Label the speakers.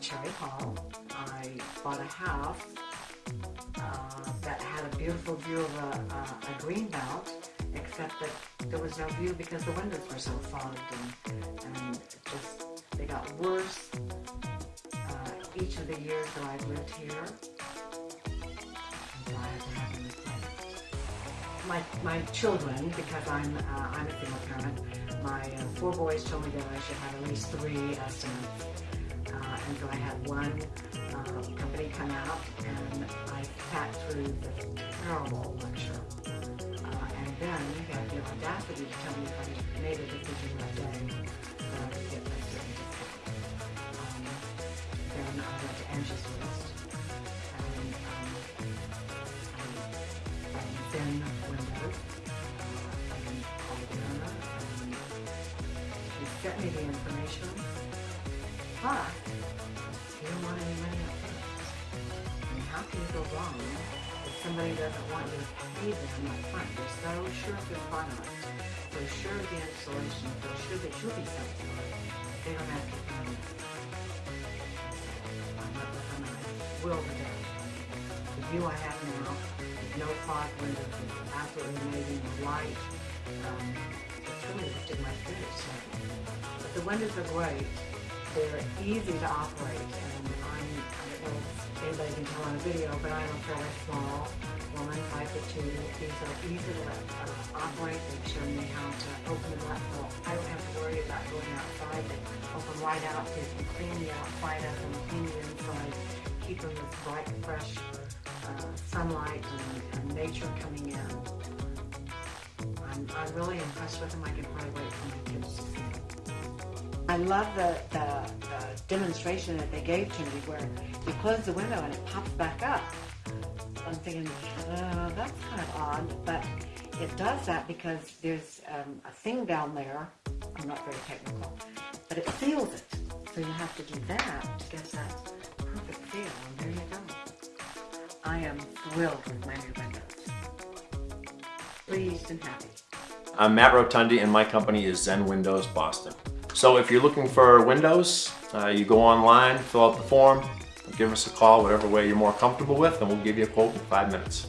Speaker 1: Cherry Hall. I bought a house uh, that had a beautiful view of a, a, a green belt, except that there was no view because the windows were so fogged and, and just they got worse uh, each of the years that I've lived here. My, my children, because I'm uh, I'm a single parent, my uh, four boys told me that I should have at least three estimates. Uh, and so I had one uh, company come out and I sat through this terrible lecture. Uh, and then he had the audacity to tell me if I made a decision that day that I would get my certificate. Um, then I went to Angie's List and um, I, I then. Uh, I called the owner and she sent me the information. But you don't want any money up front. How can you go wrong if somebody doesn't want you to pay them up front? They're so sure of their product, so sure of the installation, so sure that you'll be satisfied. They don't ask you for money. I'm not them, I will the day. The view I have now, no fog windows, absolutely amazing, the light. Um, it's really lifted my spirits. But the windows are great. They're easy to operate, and I'm, I don't know if anybody can tell on a video, but I'm a fairly small woman, five foot two. These are easy to uh, operate. They've shown me how to open them up, so I don't have to worry about going outside. They open right out, so you can clean the outside up and clean the inside, keep them with bright, fresh uh, sunlight and, and nature coming in. I'm, I'm really impressed with them. I can probably wait for my kids to. I love the, the, the demonstration that they gave to me where you close the window and it pops back up. I'm thinking, uh, that's kind of odd, but it does that because there's um, a thing down there. I'm not very technical, but it seals it. So you have to do that to get that perfect seal, and there you go. I am thrilled with my new windows. Pleased and happy.
Speaker 2: I'm Matt Rotundi and my company is Zen Windows Boston. So if you're looking for windows, uh, you go online, fill out the form, give us a call, whatever way you're more comfortable with, and we'll give you a quote in five minutes.